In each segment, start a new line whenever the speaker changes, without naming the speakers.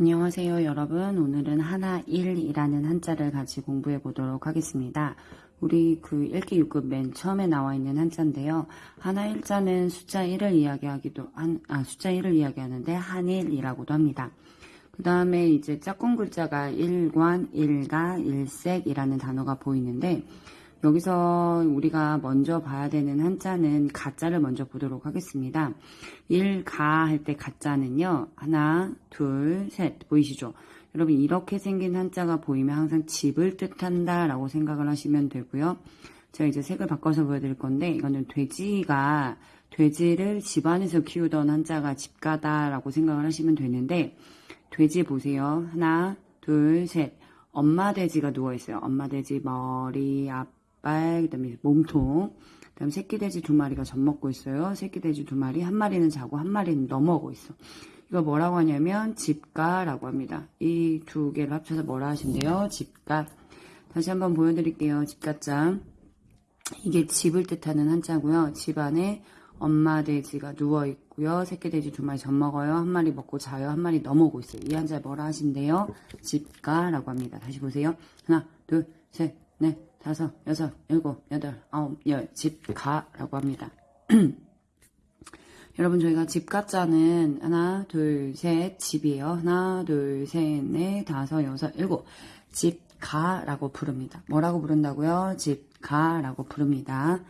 안녕하세요 여러분. 오늘은 하나 1이라는 한자를 같이 공부해 보도록 하겠습니다. 우리 그 1기 6급 맨 처음에 나와 있는 한자인데요. 하나 1자는 숫자 1을 이야기하기도 한, 아 숫자 1을 이야기하는데 한일이라고도 합니다. 그 다음에 이제 짝꿍 글자가 일관, 일가, 일색이라는 단어가 보이는데 여기서 우리가 먼저 봐야 되는 한자는 가자를 먼저 보도록 하겠습니다. 일가 할 때 가자는요. 하나, 둘, 셋 보이시죠? 여러분 이렇게 생긴 한자가 보이면 항상 집을 뜻한다 라고 생각을 하시면 되고요. 제가 이제 색을 바꿔서 보여드릴 건데 이거는 돼지가 돼지를 집안에서 키우던 한자가 집가다라고 생각을 하시면 되는데 돼지 보세요. 하나, 둘, 셋. 엄마 돼지가 누워있어요. 엄마 돼지 머리, 앞 발, 그 다음에 몸통. 그 다음 새끼 돼지 두 마리가 젖 먹고 있어요. 새끼 돼지 두 마리, 한 마리는 자고 한 마리는 넘어오고 있어. 이거 뭐라고 하냐면 집가라고 합니다. 이 두 개를 합쳐서 뭐라 하신대요? 집가. 다시 한번 보여드릴게요. 집가짱. 이게 집을 뜻하는 한자고요. 집 안에 엄마 돼지가 누워 있고요. 새끼 돼지 두 마리 젖 먹어요. 한 마리 먹고 자요. 한 마리 넘어오고 있어요. 이 한자 뭐라 하신대요? 집가라고 합니다. 다시 보세요. 하나, 둘, 셋, 넷, 다섯, 여섯, 일곱, 여덟, 아홉, 열. 집가라고 합니다. 여러분 저희가 집가자는 하나, 둘, 셋, 집이에요. 하나, 둘, 셋, 넷, 다섯, 여섯, 일곱. 집가라고 부릅니다. 뭐라고 부른다고요? 집가라고 부릅니다.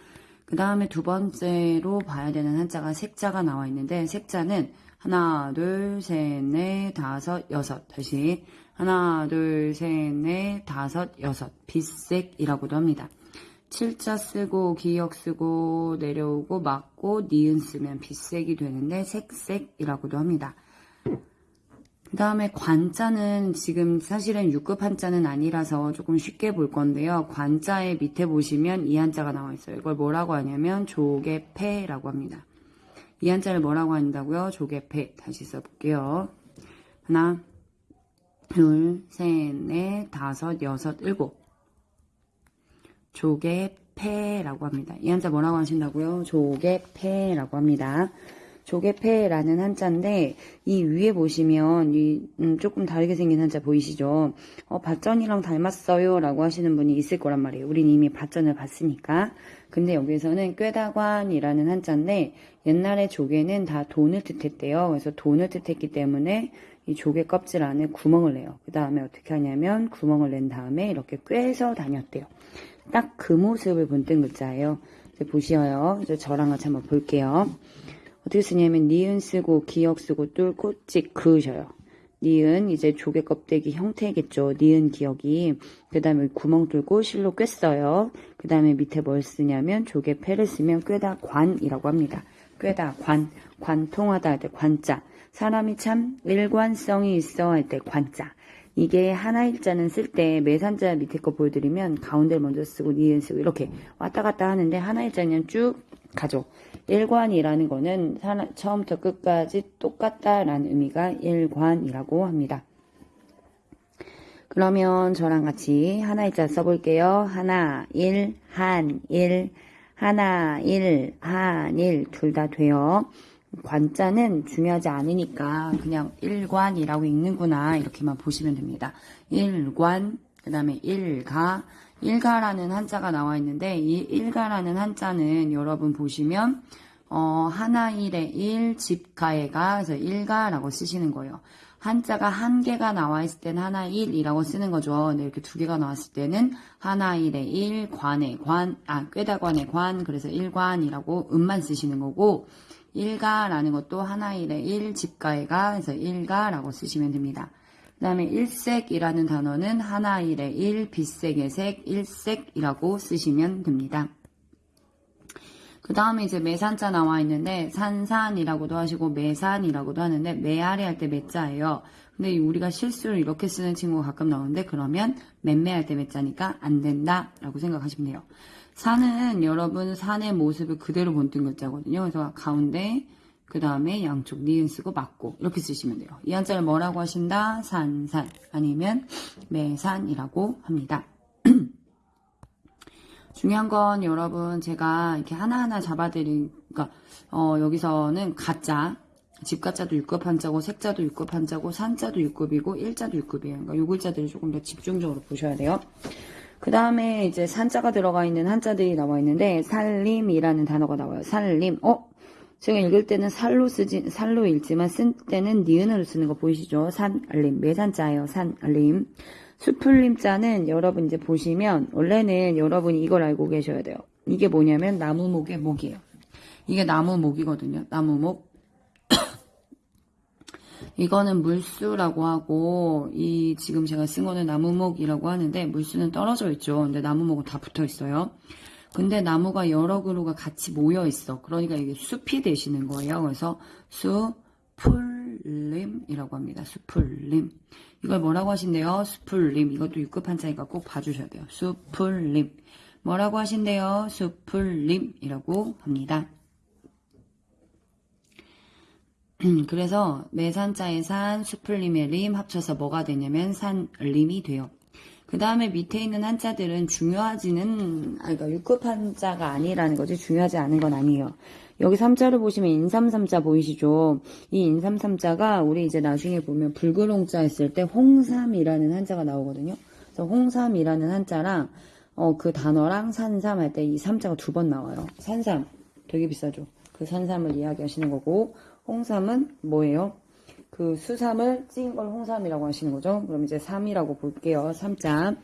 그 다음에 두 번째로 봐야 되는 한자가 색자가 나와 있는데 색자는 하나, 둘, 셋, 넷, 다섯, 여섯. 다시 하나, 둘, 셋, 넷, 다섯, 여섯. 빛색이라고도 합니다. 칠자 쓰고 기역 쓰고 내려오고 맞고 니은 쓰면 빛색이 되는데 색색이라고도 합니다. 그 다음에 관자는 지금 사실은 6급 한자는 아니라서 조금 쉽게 볼 건데요. 관자의 밑에 보시면 이 한자가 나와 있어요. 이걸 뭐라고 하냐면 조개패라고 합니다. 이 한자를 뭐라고 한다고요? 조개패. 다시 써볼게요. 하나, 둘, 셋, 넷, 다섯, 여섯, 일곱. 조개패라고 합니다. 이 한자 뭐라고 하신다고요? 조개패라고 합니다. 조개패라는 한자인데 이 위에 보시면 이 음, 조금 다르게 생긴 한자 보이시죠? 어, 밭전이랑 닮았어요 라고 하시는 분이 있을 거란 말이에요. 우린 이미 밭전을 봤으니까. 근데 여기서는 꾀다관이라는 한자인데 옛날에 조개는 다 돈을 뜻했대요. 그래서 돈을 뜻했기 때문에 이 조개 껍질 안에 구멍을 내요. 그 다음에 어떻게 하냐면 구멍을 낸 다음에 이렇게 꿰서 다녔대요. 딱 그 모습을 본뜬 글자예요. 보시어요. 저랑 같이 한번 볼게요. 어떻게 쓰냐면 니은 쓰고 기역 쓰고 뚫고 찍 그으셔요. 니은 이제 조개 껍데기 형태겠죠. 니은 기역이 그 다음에 구멍 뚫고 실로 꿰어요. 그 다음에 밑에 뭘 쓰냐면 조개 패를 쓰면 꿰다 관이라고 합니다. 꿰다 관 관통하다 할 때 관자 사람이 참 일관성이 있어 할 때 관자 이게 하나 일자는 쓸 때 매산자 밑에 거 보여드리면 가운데를 먼저 쓰고 니은 쓰고 이렇게 왔다 갔다 하는데 하나 일자는 쭉 가죠. 일관이라는 거는 처음부터 끝까지 똑같다라는 의미가 일관이라고 합니다. 그러면 저랑 같이 하나 일자 써볼게요. 하나, 일, 한, 일, 하나, 일, 한, 일, 둘 다 돼요. 관자는 중요하지 않으니까 그냥 일관이라고 읽는구나 이렇게만 보시면 됩니다. 일관, 그 다음에 일가, 일가라는 한자가 나와 있는데 이 일가라는 한자는 여러분 보시면 어, 하나일의 일, 집가에가 그래서 일가라고 쓰시는 거예요. 한자가 한 개가 나와 있을 때는 하나일이라고 쓰는 거죠. 근데 이렇게 두 개가 나왔을 때는 하나일의 일, 관의 관, 아, 꾀다관의 관, 그래서 일관이라고 음만 쓰시는 거고 일가라는 것도 하나일의 일, 집가에가 그래서 일가라고 쓰시면 됩니다. 그 다음에 일색이라는 단어는 하나 일의 일, 빛색의 색, 일색이라고 쓰시면 됩니다. 그 다음에 이제 매산자 나와 있는데 산산이라고도 하시고 매산이라고도 하는데 매아리 할 때 매자예요. 근데 우리가 실수를 이렇게 쓰는 친구가 가끔 나오는데 그러면 맴매할 때 매자니까 안 된다 라고 생각하시면 돼요. 산은 여러분 산의 모습을 그대로 본뜬 글자거든요. 그래서 가운데 그 다음에 양쪽 니은 쓰고 맞고 이렇게 쓰시면 돼요. 이 한자를 뭐라고 하신다? 산산 아니면 매산이라고 합니다. 중요한 건 여러분 제가 이렇게 하나하나 잡아드린 그러니까 어, 여기서는 가짜 집가자도 6급 한자고 색자도 6급 한자고 산자도 6급이고 일자도 6급이에요. 그러니까 요 글자들을 조금 더 집중적으로 보셔야 돼요. 그 다음에 이제 산자가 들어가 있는 한자들이 나와 있는데 살림이라는 단어가 나와요. 살림. 어? 제가 읽을 때는 살로 쓰지 살로 읽지만 쓸 때는 니은으로 쓰는 거 보이시죠? 산림 매산자예요. 산림. 수풀림 자는 여러분 이제 보시면 원래는 여러분이 이걸 알고 계셔야 돼요. 이게 뭐냐면 나무목의 목이에요. 이게 나무목이거든요. 나무목. 이거는 물수라고 하고 이 지금 제가 쓴 거는 나무목이라고 하는데 물수는 떨어져 있죠. 근데 나무목은 다 붙어 있어요. 근데 나무가 여러 그루가 같이 모여 있어. 그러니까 이게 숲이 되시는 거예요. 그래서 수풀림이라고 합니다. 수풀림. 이걸 뭐라고 하신대요? 수풀림. 이것도 6급 한자니까 꼭 봐주셔야 돼요. 수풀림. 뭐라고 하신대요? 수풀림이라고 합니다. 그래서 매산자의 산, 수풀림의 림 합쳐서 뭐가 되냐면 산림이 돼요. 그 다음에 밑에 있는 한자들은 중요하지는, 아, 그러니까 6급 한자가 아니라는 거지. 중요하지 않은 건 아니에요. 여기 3자를 보시면 인삼삼자 보이시죠? 이 인삼삼자가 우리 이제 나중에 보면 불그롱자 했을 때 홍삼이라는 한자가 나오거든요. 그래서 홍삼이라는 한자랑, 어, 그 단어랑 산삼 할 때 이 삼자가 두 번 나와요. 산삼. 되게 비싸죠. 그 산삼을 이야기하시는 거고, 홍삼은 뭐예요? 그 수삼을 찐걸 홍삼이라고 하시는 거죠. 그럼 이제 3이라고 볼게요. 3자.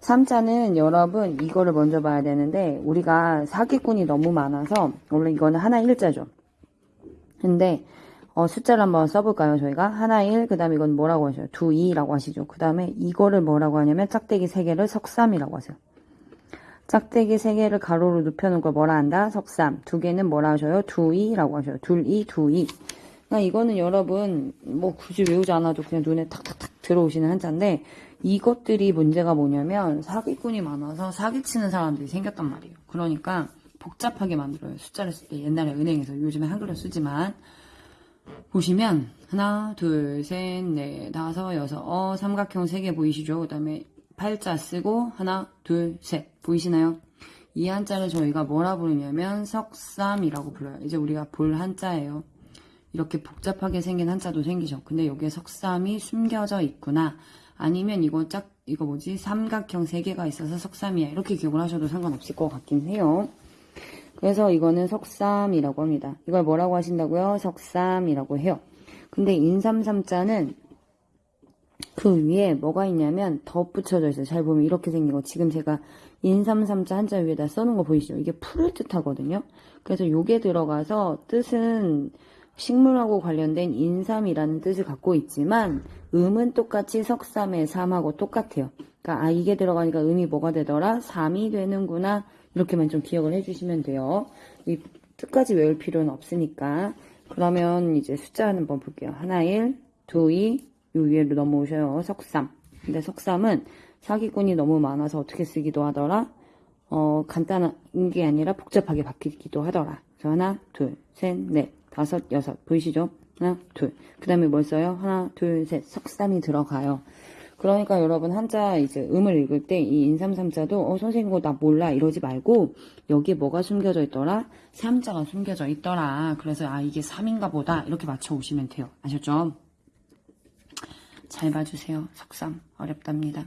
3자는 여러분 이거를 먼저 봐야 되는데 우리가 사기꾼이 너무 많아서 원래 이거는 하나 일자죠. 근데 어, 숫자를 한번 써볼까요? 저희가 하나 1, 그 다음에 이건 뭐라고 하셔요? 두 2라고 하시죠. 그 다음에 이거를 뭐라고 하냐면 짝대기 3개를 석삼이라고 하세요. 짝대기 3개를 가로로 눕혀놓은 걸 뭐라 한다? 석삼. 두 개는 뭐라 하셔요? 두이라고 하셔요. 둘이, 두이. 그러니까 이거는 여러분 뭐 굳이 외우지 않아도 그냥 눈에 탁탁탁 들어오시는 한자인데 이것들이 문제가 뭐냐면 사기꾼이 많아서 사기치는 사람들이 생겼단 말이에요. 그러니까 복잡하게 만들어요. 숫자를 쓸 때 옛날에 은행에서 요즘에 한글로 쓰지만 보시면 하나, 둘, 셋, 넷, 다섯, 여섯, 어 삼각형 세 개 보이시죠? 그 다음에 팔자 쓰고 하나, 둘, 셋 보이시나요? 이 한자를 저희가 뭐라 부르냐면 석삼이라고 불러요. 이제 우리가 볼 한자예요. 이렇게 복잡하게 생긴 한자도 생기죠. 근데 여기에 석삼이 숨겨져 있구나. 아니면 이거 짝 이거 뭐지 삼각형 세 개가 있어서 석삼이야. 이렇게 기억을 하셔도 상관없을 것 같긴 해요. 그래서 이거는 석삼이라고 합니다. 이걸 뭐라고 하신다고요? 석삼이라고 해요. 근데 인삼삼자는 그 위에 뭐가 있냐면 덧붙여져 있어요. 잘 보면 이렇게 생긴 거. 지금 제가 인삼삼자 한자 위에다 써놓은 거 보이시죠? 이게 풀을 뜻하거든요. 그래서 요게 들어가서 뜻은 식물하고 관련된 인삼이라는 뜻을 갖고 있지만 음은 똑같이 석삼의 삼하고 똑같아요. 그러니까 아 이게 들어가니까 음이 뭐가 되더라? 삼이 되는구나. 이렇게만 좀 기억을 해주시면 돼요. 이 뜻까지 외울 필요는 없으니까. 그러면 이제 숫자 한번 볼게요. 하나 일, 두 이, 요 위로 넘어오셔요. 석삼. 근데 석삼은 사기꾼이 너무 많아서 어떻게 쓰기도 하더라? 어, 간단한 게 아니라 복잡하게 바뀌기도 하더라. 그래서 하나, 둘, 셋, 넷, 다섯, 여섯. 보이시죠? 하나, 둘. 그 다음에 뭘 써요? 하나, 둘, 셋. 석삼이 들어가요. 그러니까 여러분 한자 이제 음을 읽을 때 이 인삼삼자도 어 선생님 이거 나 몰라 이러지 말고 여기에 뭐가 숨겨져 있더라? 삼자가 숨겨져 있더라. 그래서 아 이게 3인가 보다 이렇게 맞춰 오시면 돼요. 아셨죠? 잘 봐주세요. 석삼 어렵답니다.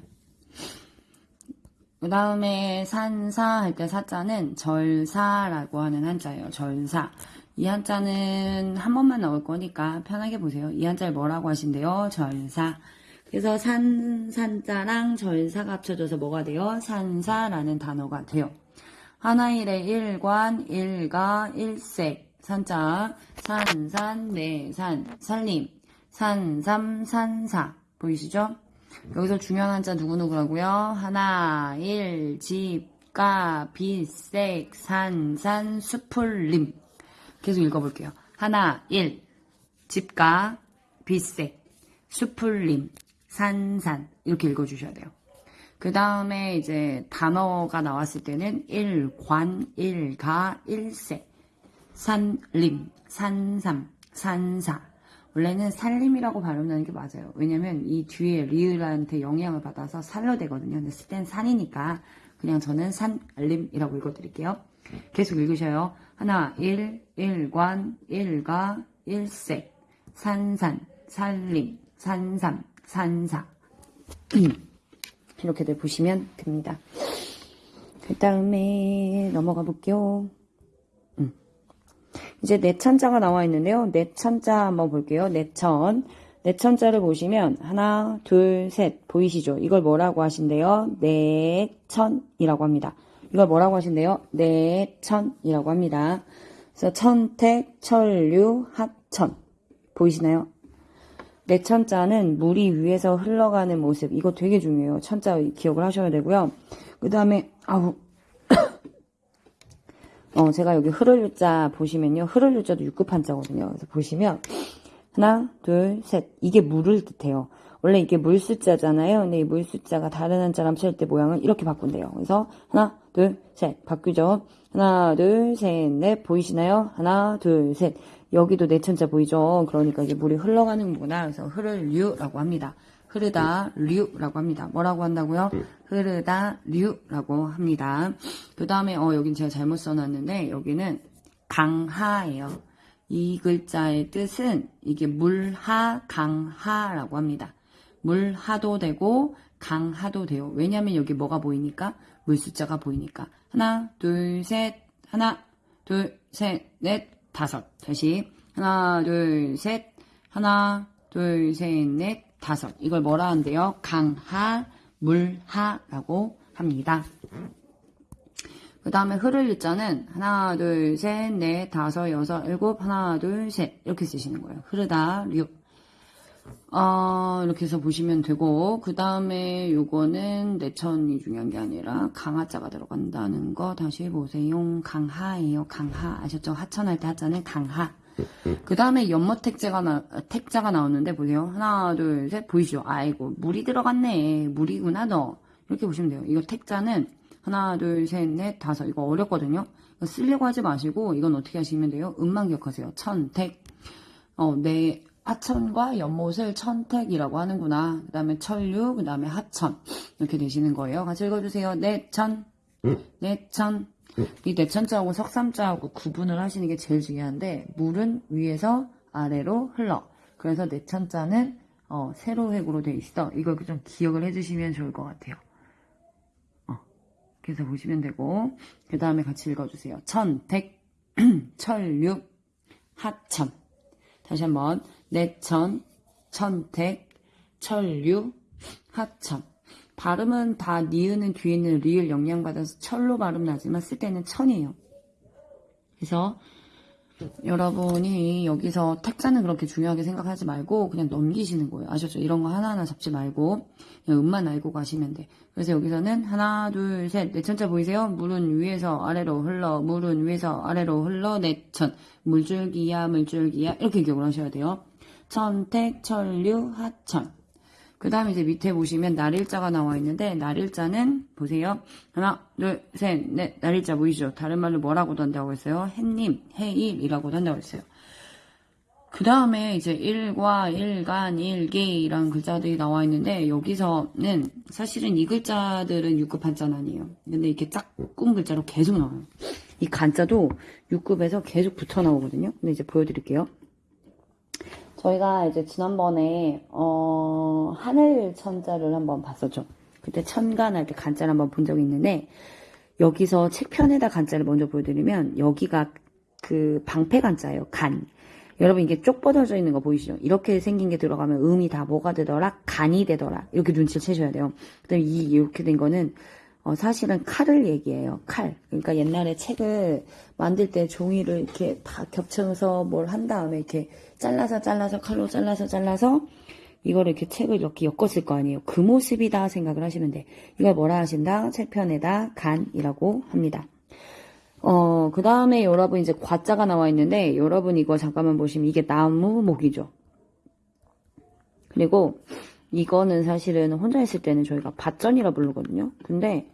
그 다음에 산사 할 때 사자는 절사라고 하는 한자예요. 절사. 이 한자는 한 번만 나올 거니까 편하게 보세요. 이 한자를 뭐라고 하신대요? 절사. 그래서 산, 산자랑 절사가 합쳐져서 뭐가 돼요? 산사라는 단어가 돼요. 하나일의 일관, 일가, 일색, 산자, 산산, 내산, 살림, 산삼, 산사. 보이시죠? 여기서 중요한 한자 누구누구라고요? 하나, 일, 집, 가, 빛 색, 산, 산, 수풀림. 계속 읽어볼게요. 하나, 일, 집가, 빛색, 수풀림, 산산. 이렇게 읽어주셔야 돼요. 그 다음에 이제 단어가 나왔을 때는 일관, 일가, 일색, 산림, 산삼, 산사. 원래는 살림이라고 발음하는 게 맞아요. 왜냐면 이 뒤에 리을한테 영향을 받아서 살로 되거든요. 근데 쓸땐 산이니까 그냥 저는 산림이라고 읽어드릴게요. 계속 읽으셔요. 하나, 일, 일관, 일가, 일색, 산산, 산림, 산삼, 산사. 이렇게들 보시면 됩니다. 그 다음에 넘어가 볼게요. 음. 이제 내천자가 나와 있는데요. 내천자 한번 볼게요. 내천. 내천자를 보시면 하나, 둘, 셋 보이시죠? 이걸 뭐라고 하신대요? 내천이라고 합니다. 이걸 뭐라고 하신대요? 내천이라고 합니다. 그래서 천택, 천류, 하천 보이시나요? 내천자는 물이 위에서 흘러가는 모습 이거 되게 중요해요. 천자 기억을 하셔야 되고요. 그 다음에 아우 어 제가 여기 흐를 유자 보시면요. 흐를 유자도 6급 한자거든요. 그래서 보시면 하나, 둘, 셋. 이게 물을 뜻해요. 원래 이게 물 숫자잖아요. 근데 이 물 숫자가 다른 한자랑 칠때 모양을 이렇게 바꾼대요. 그래서 하나, 둘, 셋. 바뀌죠. 하나, 둘, 셋, 넷. 보이시나요? 하나, 둘, 셋. 여기도 내천자 보이죠? 그러니까 이게 물이 흘러가는구나. 그래서 흐를 류라고 합니다. 흐르다 류라고 합니다. 뭐라고 한다고요? 흐르다 류라고 합니다. 그 다음에 어 여긴 제가 잘못 써놨는데 여기는 강하예요. 이 글자의 뜻은 이게 물하 강하라고 합니다. 물 하도 되고 강 하도 돼요. 왜냐하면 여기 뭐가 보이니까 물 숫자가 보이니까 하나 둘 셋 하나 둘 셋 넷 다섯 다시 하나 둘 셋 하나 둘 셋 넷 다섯 이걸 뭐라 한대요? 강하 물하라고 합니다. 그 다음에 흐를 일자는 하나, 둘, 셋, 넷, 다섯, 여섯, 일곱, 하나, 둘, 셋 이렇게 쓰시는 거예요. 흐르다, 류. 어, 이렇게 해서 보시면 되고 그 다음에 요거는 내천이 중요한 게 아니라 강하자가 들어간다는 거 다시 보세요. 강하예요. 강하 아셨죠? 하천할 때 하자는 강하. 그 다음에 연못 택자가 나, 택자가 나오는데 보세요. 하나, 둘, 셋 보이시죠? 아이고 물이 들어갔네. 물이구나 너. 이렇게 보시면 돼요. 이거 택자는 하나, 둘, 셋, 넷, 다섯. 이거 어렵거든요. 이거 쓰려고 하지 마시고 이건 어떻게 하시면 돼요? 음만 기억하세요. 천택. 어, 내 하천과 연못을 천택이라고 하는구나. 그 다음에 천류, 그 다음에 하천. 이렇게 되시는 거예요. 같이 읽어주세요. 내천, 내천. 이 내천자하고 석삼자하고 구분을 하시는 게 제일 중요한데, 물은 위에서 아래로 흘러. 그래서 내천자는 어, 세로 획으로 돼 있어. 이걸 좀 기억을 해주시면 좋을 것 같아요. 어, 그래서 보시면 되고, 그 다음에 같이 읽어주세요. 천택, 천류, 하천. 다시 한번 내천, 천택, 천류, 하천. 발음은 다 니은은 뒤에 있는 리을 영향받아서 철로 발음 나지만 쓸 때는 천이에요. 그래서 여러분이 여기서 택자는 그렇게 중요하게 생각하지 말고 그냥 넘기시는 거예요. 아셨죠? 이런 거 하나하나 잡지 말고 음만 알고 가시면 돼. 그래서 여기서는 하나, 둘, 셋, 내천자 보이세요? 물은 위에서 아래로 흘러, 물은 위에서 아래로 흘러, 내천. 물줄기야, 물줄기야. 이렇게 기억을 하셔야 돼요. 천택, 천류, 하천. 그 다음에 이제 밑에 보시면 날일자가 나와 있는데 날일자는 보세요. 하나, 둘, 셋, 넷. 날일자 보이시죠? 다른 말로 뭐라고도 한다고 했어요? 햇님, 해일이라고도 한다고 했어요. 그 다음에 이제 일과 일간, 일기이라는 글자들이 나와 있는데 여기서는 사실은 이 글자들은 6급 한자는 아니에요. 근데 이렇게 짝꿍 글자로 계속 나와요. 이 간자도 6급에서 계속 붙어 나오거든요. 근데 이제 보여드릴게요. 저희가 이제 지난번에 어, 하늘 천자를 한번 봤었죠. 그때 천간할 때 간자를 한번 본 적이 있는데 여기서 책편에다 간자를 먼저 보여드리면 여기가 그 방패 간자예요. 간. 여러분 이게 쪽 뻗어져 있는 거 보이시죠? 이렇게 생긴 게 들어가면 음이 다 뭐가 되더라? 간이 되더라. 이렇게 눈치를 채셔야 돼요. 그다음에 이 이렇게 된 거는 어, 사실은 칼을 얘기해요. 칼. 그러니까 옛날에 책을 만들 때 종이를 이렇게 다 겹쳐서 뭘 한 다음에 이렇게 잘라서 잘라서 칼로 잘라서 잘라서 이거를 이렇게 책을 이렇게 엮었을 거 아니에요. 그 모습이다 생각을 하시면 돼. 이걸 뭐라 하신다? 책편에다 간이라고 합니다. 어, 그 다음에 여러분 이제 과자가 나와 있는데 여러분 이거 잠깐만 보시면 이게 나무 목이죠. 그리고 이거는 사실은 혼자 있을 때는 저희가 밭전이라 부르거든요. 근데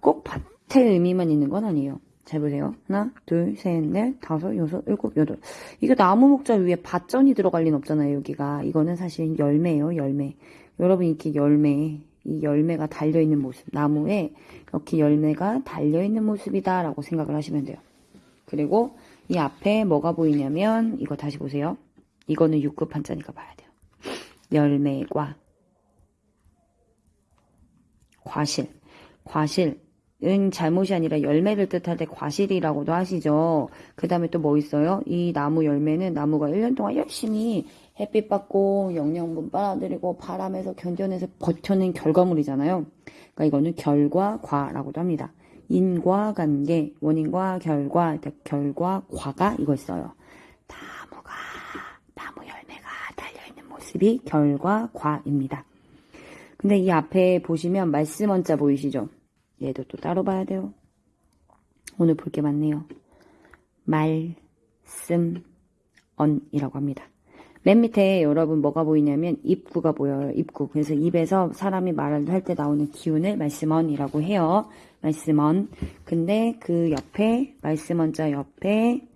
꼭 밭의 의미만 있는 건 아니에요. 잘 보세요. 하나, 둘, 셋, 넷, 다섯, 여섯, 일곱, 여덟. 이게 나무 목자 위에 밭전이 들어갈 리는 없잖아요, 여기가. 이거는 사실 열매예요, 열매. 여러분 이렇게 열매, 이 열매가 달려있는 모습. 나무에 이렇게 열매가 달려있는 모습이다 라고 생각을 하시면 돼요. 그리고 이 앞에 뭐가 보이냐면 이거 다시 보세요. 이거는 6급 한자니까 봐야 돼요. 열매과 과실. 과실 은 잘못이 아니라 열매를 뜻할 때 과실이라고도 하시죠. 그 다음에 또 뭐 있어요? 이 나무 열매는 나무가 1년 동안 열심히 햇빛 받고 영양분 빨아들이고 바람에서 견뎌내서 버텨낸 결과물이잖아요. 그러니까 이거는 결과 과라고도 합니다. 인과 관계, 원인과 결과, 결과, 과가 이거 있어요. 나무가, 나무 열매가 달려있는 모습이 결과, 과입니다. 근데 이 앞에 보시면 말씀 원자 보이시죠? 얘도 또 따로 봐야 돼요. 오늘 볼 게 많네요. 말씀 언이라고 합니다. 맨 밑에 여러분 뭐가 보이냐면 입구가 보여요. 입구. 그래서 입에서 사람이 말을 할 때 나오는 기운을 말씀언이라고 해요. 말씀언. 근데 그 옆에 말씀언자 옆에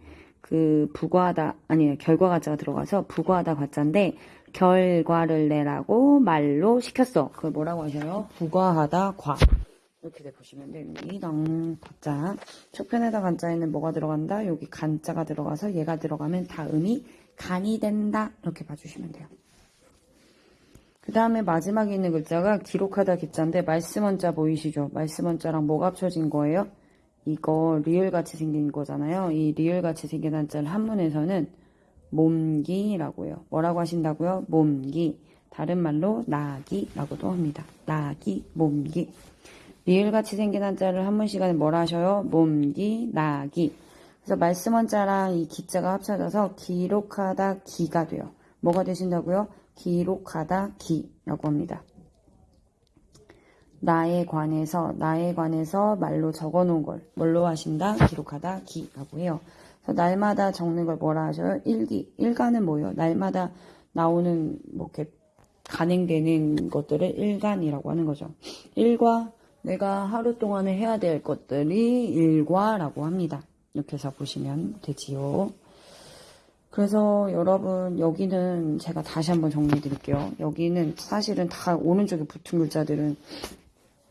그 부과하다 아니 결과 가자가 들어가서 부과하다 과자인데 결과를 내라고 말로 시켰어. 그걸 뭐라고 하셔요? 부과하다 과. 이렇게 돼 보시면 됩니다. 과자. 첫 편에다 간자에는 뭐가 들어간다? 여기 간자가 들어가서 얘가 들어가면 다음이 간이 된다. 이렇게 봐주시면 돼요. 그 다음에 마지막에 있는 글자가 기록하다 기자인데 말씀 원자 보이시죠? 말씀 원자랑 뭐가 합쳐진 거예요? 이거 리을 같이 생긴 거잖아요. 이 리을 같이 생긴 한자를 한문에서는 몸기라고 해요. 뭐라고 하신다고요? 몸기. 다른 말로 나기라고도 합니다. 나기, 몸기. 리을같이 생긴 한자를 한문 시간에 뭐라 하셔요? 몸기, 나기. 그래서 말씀 원자랑 이 기자가 합쳐져서 기록하다 기가 돼요. 뭐가 되신다고요? 기록하다 기라고 합니다. 나에 관해서 나에 관해서 말로 적어 놓은 걸 뭘로 하신다? 기록하다 기라고 해요. 그래서 날마다 적는 걸 뭐라 하셔요? 일기. 일간은 뭐예요? 날마다 나오는 뭐 이렇게 간행되는 것들을 일간이라고 하는 거죠. 일과 내가 하루 동안에 해야 될 것들이 일과라고 합니다. 이렇게 해서 보시면 되지요. 그래서 여러분 여기는 제가 다시 한번 정리해 드릴게요. 여기는 사실은 다 오른쪽에 붙은 글자들은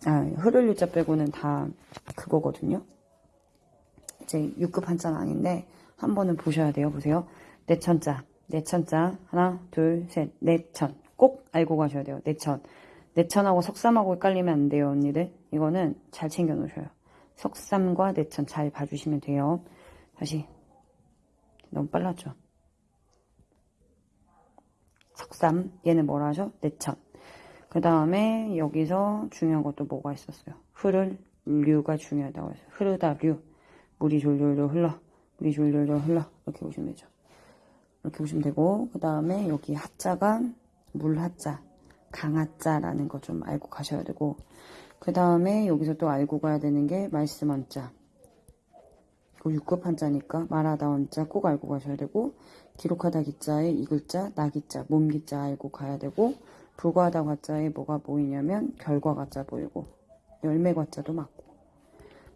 아, 흐를 유자 빼고는 다 그거거든요. 이제 6급 한자는 아닌데 한 번은 보셔야 돼요. 보세요. 내천자, 내천자 하나, 둘, 셋, 내천 꼭 알고 가셔야 돼요. 내천, 내천하고 석삼하고 헷갈리면 안 돼요, 언니들. 이거는 잘 챙겨 놓으셔요. 석삼과 내천 잘 봐주시면 돼요. 다시 너무 빨랐죠. 석삼 얘는 뭐라 하죠? 내천. 그 다음에 여기서 중요한 것도 뭐가 있었어요? 흐를 류가 중요하다고 했어요. 흐르다 류. 물이 졸졸졸 흘러. 물이 졸졸졸 흘러. 이렇게 보시면 되죠. 이렇게 보시면 되고 그 다음에 여기 하자가 물하자, 강하자라는 거 좀 알고 가셔야 되고 그 다음에 여기서 또 알고 가야 되는 게 말씀 한자. 그 6급 한자니까 말하다 원자 꼭 알고 가셔야 되고 기록하다 기자에 이 글자, 나 기자, 몸 기자 알고 가야 되고 불과하다 과자에 뭐가 보이냐면 결과 과자 보이고 열매 과자도 맞고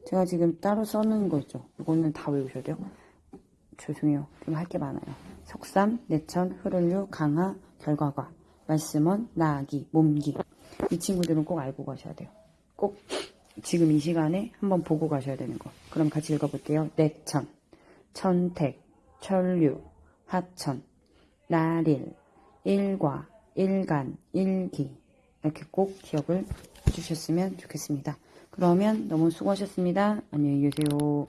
제가 지금 따로 써놓은 거 있죠. 이거는 다 외우셔야 돼요. 죄송해요. 좀할게 많아요. 석삼, 내천, 흐를류, 강하, 결과과, 말씀원, 나기, 몸기. 이 친구들은 꼭 알고 가셔야 돼요. 꼭 지금 이 시간에 한번 보고 가셔야 되는 거. 그럼 같이 읽어볼게요. 내천, 천택, 천류, 하천, 나릴, 일과, 일간, 일기. 이렇게 꼭 기억을 해주셨으면 좋겠습니다. 그러면 너무 수고하셨습니다. 안녕히 계세요.